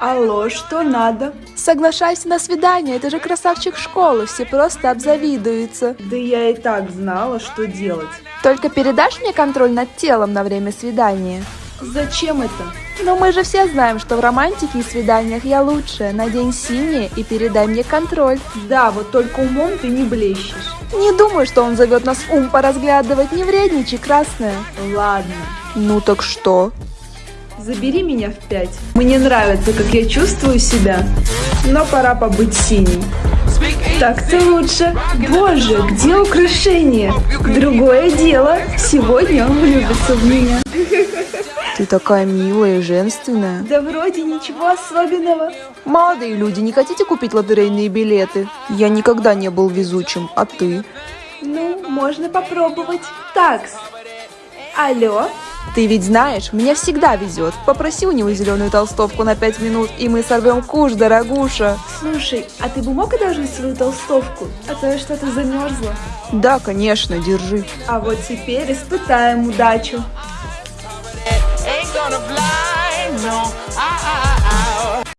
Алло, что надо? Соглашайся на свидание, это же красавчик школы, все просто обзавидуются. Да я и так знала, что делать. Только передашь мне контроль над телом на время свидания? Зачем это? Ну мы же все знаем, что в романтике и свиданиях я лучшая. Надень синее и передай мне контроль. Да, вот только умом ты не блещешь. Не думаю, что он зовет нас ум поразглядывать, не вредничай, красная. Ладно. Ну так что? Забери меня в пять. Мне нравится, как я чувствую себя, но пора побыть синей. Так-то лучше. Боже, где украшение? Другое дело. Сегодня он влюбится в меня. Ты такая милая и женственная. Да вроде ничего особенного. Молодые люди, не хотите купить лотерейные билеты? Я никогда не был везучим, а ты? Ну, можно попробовать. Такс. Алло? Ты ведь знаешь, мне всегда везет. Попроси у него зеленую толстовку на пять минут, и мы сорвем куш, дорогуша. Слушай, а ты бы мог одолжить свою толстовку? А то я что-то замерзла. Да, конечно, держи. А вот теперь испытаем удачу. Ain't gonna fly, no. I, I, I,